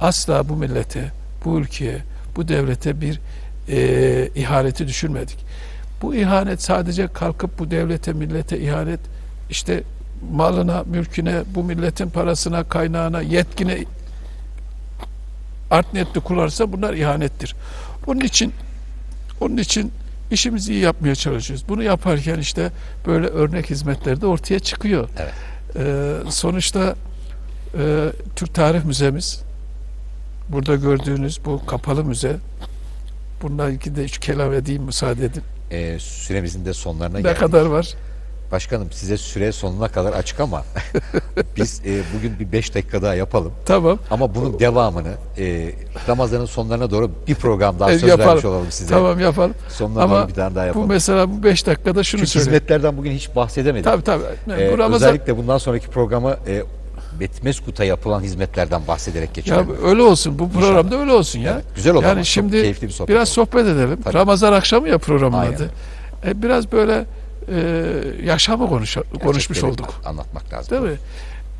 asla bu millete, bu ülkeye, bu devlete bir e, ihaneti düşünmedik. Bu ihanet sadece kalkıp bu devlete, millete ihanet işte malına, mülküne, bu milletin parasına, kaynağına, yetkine art niyetli kullanırsa bunlar ihanettir. Onun için onun için işimizi iyi yapmaya çalışıyoruz. Bunu yaparken işte böyle örnek hizmetler de ortaya çıkıyor. Evet. Ee, sonuçta e, Türk Tarih Müzemiz burada gördüğünüz bu kapalı müze bununla ilgili de üç kelam edeyim müsaade edin. E, süremizin de sonlarına Ne geldik. kadar var? Başkanım size süre sonuna kadar açık ama (laughs) biz e, bugün bir beş dakika daha yapalım. Tamam. Ama bunun devamını e, Ramazan'ın sonlarına doğru bir program daha E, söz yapalım. vermiş olalım size. Tamam yapalım. Sonuna Ama bir tane daha Bu yapalım. mesela bu beş dakikada şunu Çünkü söyleyeyim. hizmetlerden bugün hiç bahsedemedik. Tabii tabii. E, bu Ramazan Özellikle bundan sonraki programa e, Betmeskut'a yapılan hizmetlerden bahsederek ya geçelim. öyle olsun. Bu programda öyle olsun ya. Evet, güzel olur Yani şimdi keyifli bir sohbet biraz oldu. sohbet edelim. Tabii. Ramazan akşamı ya programın Aynen. adı. E, biraz böyle e, yaşamı konuş, konuşmuş olduk. Anlatmak lazım. Değil mi?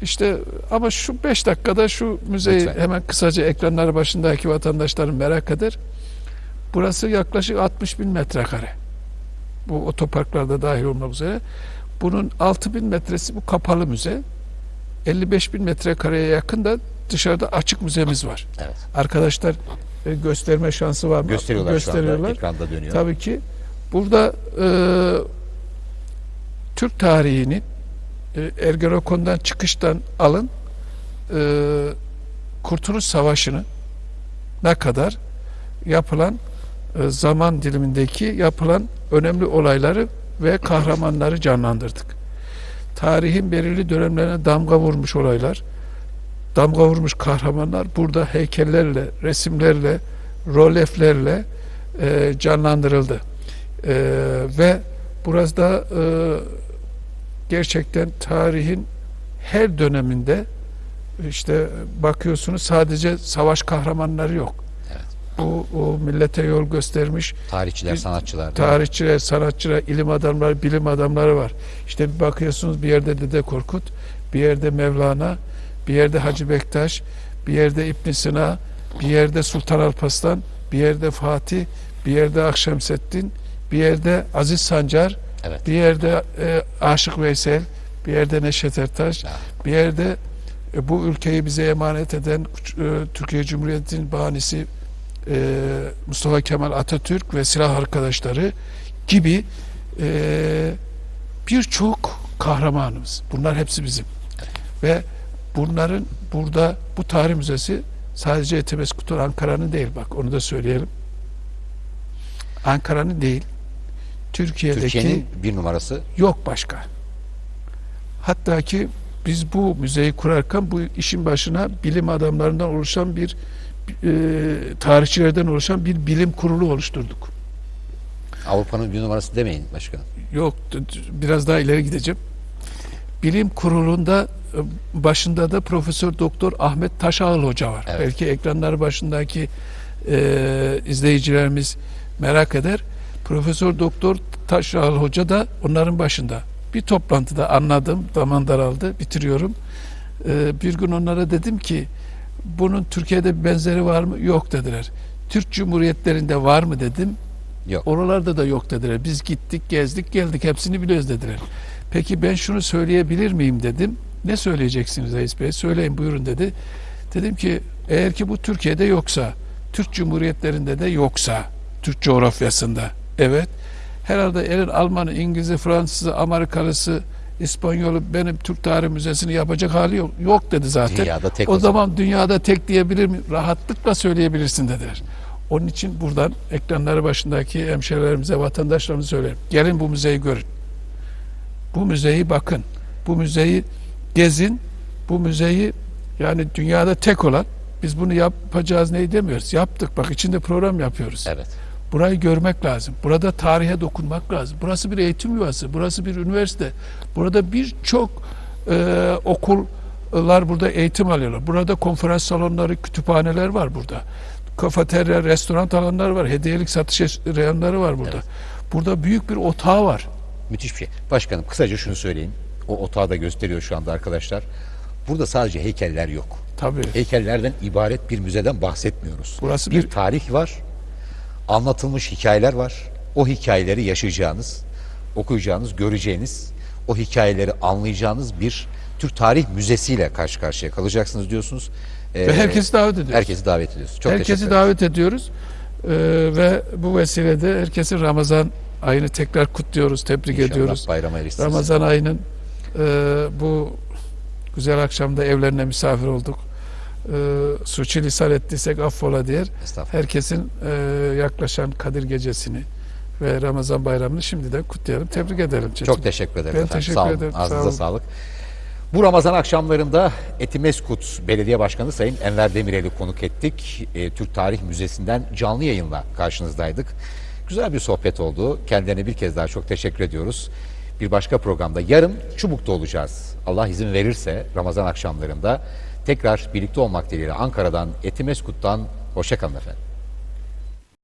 İşte ama şu beş dakikada şu müzeyi Lütfen. hemen kısaca ekranları başındaki vatandaşların merak eder. Burası yaklaşık 60 bin metrekare. Bu otoparklarda dahil olmak üzere. Bunun 6 bin metresi bu kapalı müze. 55 bin metrekareye yakın da dışarıda açık müzemiz var. Evet. Arkadaşlar e, gösterme şansı var mı? Gösteriyorlar, şu anda Gösteriyorlar. ekranda dönüyor. Tabii ki burada e, Türk tarihinin e, Ergenekon'dan çıkıştan alın e, Kurtuluş Savaşı'nı ne kadar yapılan e, zaman dilimindeki yapılan önemli olayları ve kahramanları canlandırdık. Tarihin belirli dönemlerine damga vurmuş olaylar, damga vurmuş kahramanlar burada heykellerle, resimlerle, roleflerle e, canlandırıldı. E, ve Burada e, gerçekten tarihin her döneminde işte bakıyorsunuz sadece savaş kahramanları yok. Bu o millete yol göstermiş Tarihçiler, Bir- sanatçılar. tarihçiler, sanatçılar, ilim adamları, bilim adamları var. İşte bir bakıyorsunuz bir yerde Dede Korkut, bir yerde Mevlana, bir yerde Hacı Bektaş, bir yerde İbn Sina, bir yerde Sultan Alparslan, bir yerde Fatih, bir yerde Akşemseddin, bir yerde Aziz Sancar, Evet. bir yerde e, Aşık Veysel, bir yerde Neşet Ertaş, Ya. bir yerde e, bu ülkeyi bize emanet eden e, Türkiye Cumhuriyeti'nin bahanesi e, Mustafa Kemal Atatürk ve silah arkadaşları gibi e, birçok kahramanımız. Bunlar hepsi bizim. Ve bunların burada bu tarih müzesi sadece Etimeskutur Ankara'nın değil bak onu da söyleyelim. Ankara'nın değil. Türkiye'deki Türkiye'nin bir numarası. yok başka. Hatta ki biz bu müzeyi kurarken bu işin başına bilim adamlarından oluşan bir e, tarihçilerden oluşan bir bilim kurulu oluşturduk. Avrupa'nın bir numarası demeyin başkanım. Yok biraz daha ileri gideceğim. Bilim kurulunda e, başında da Profesör Doktor Ahmet Taşağıl Hoca var. Evet. Belki ekranları başındaki e, izleyicilerimiz merak eder. Profesör Doktor Taşağıl Hoca da onların başında. Bir toplantıda anladım, zaman daraldı, bitiriyorum. E, bir gün onlara dedim ki bunun Türkiye'de bir benzeri var mı? Yok dediler. Türk Cumhuriyetlerinde var mı dedim. Yok. Oralarda da yok dediler. Biz gittik, gezdik, geldik. Hepsini biliyoruz dediler. Peki ben şunu söyleyebilir miyim dedim. Ne söyleyeceksiniz Reis Bey? Söyleyin buyurun dedi. Dedim ki eğer ki bu Türkiye'de yoksa, Türk Cumhuriyetlerinde de yoksa, Türk coğrafyasında, evet. Herhalde elin Almanı, İngiliz'i, Fransız'ı, Amerikalısı, İspanyolu benim Türk Tarih Müzesi'ni yapacak hali yok. Yok dedi zaten. Dünyada tek o, o zaman. zaman dünyada tek diyebilir mi? Rahatlıkla söyleyebilirsin dediler. Onun için buradan ekranları başındaki hemşehrilerimize, vatandaşlarımıza söylerim. Gelin bu müzeyi görün. Bu müzeyi bakın. Bu müzeyi gezin. Bu müzeyi yani dünyada tek olan biz bunu yapacağız neyi demiyoruz. Yaptık. Bak içinde program yapıyoruz. Evet. Burayı görmek lazım. Burada tarihe dokunmak lazım. Burası bir eğitim yuvası. Burası bir üniversite. Burada birçok e, okullar burada eğitim alıyorlar. Burada konferans salonları, kütüphaneler var burada. Kafeterya, restoran alanları var. Hediyelik satış reyonları var burada. Burada büyük bir otağı var. Müthiş bir şey. Başkanım kısaca şunu söyleyeyim. O otağı da gösteriyor şu anda arkadaşlar. Burada sadece heykeller yok. Tabii. Heykellerden ibaret bir müzeden bahsetmiyoruz. Burası bir bir- tarih var. Anlatılmış hikayeler var. O hikayeleri yaşayacağınız, okuyacağınız, göreceğiniz, o hikayeleri anlayacağınız bir Türk Tarih Müzesi'yle karşı karşıya kalacaksınız diyorsunuz. Ee, Ve herkesi davet ediyoruz. herkesi davet ediyoruz. Çok herkesi davet ediyoruz. Ee, ve bu vesilede herkesin Ramazan ayını tekrar kutluyoruz, tebrik İnşallah ediyoruz. bayrama erişsiniz. Ramazan ayının e, bu güzel akşamda evlerine misafir olduk. E, suçu lisan ettiysek affola. Estağfurullah. Herkesin e, yaklaşan Kadir Gecesi'ni ve Ramazan bayramını şimdiden kutlayalım, tebrik edelim. Çetin. Çok teşekkür ederim Ben efendim. teşekkür sağ olun. ederim, sağ Ağzınıza olun. sağlık. Bu Ramazan akşamlarında Etimeskut Belediye Başkanı Sayın Enver Demirel'i konuk ettik. E, Türk Tarih Müzesi'nden canlı yayınla karşınızdaydık. Güzel bir sohbet oldu. Kendilerine bir kez daha çok teşekkür ediyoruz. Bir başka programda yarın Çubuk'ta olacağız. Allah izin verirse Ramazan akşamlarında tekrar birlikte olmak dileğiyle Ankara'dan Etimeskut'tan hoşçakalın efendim.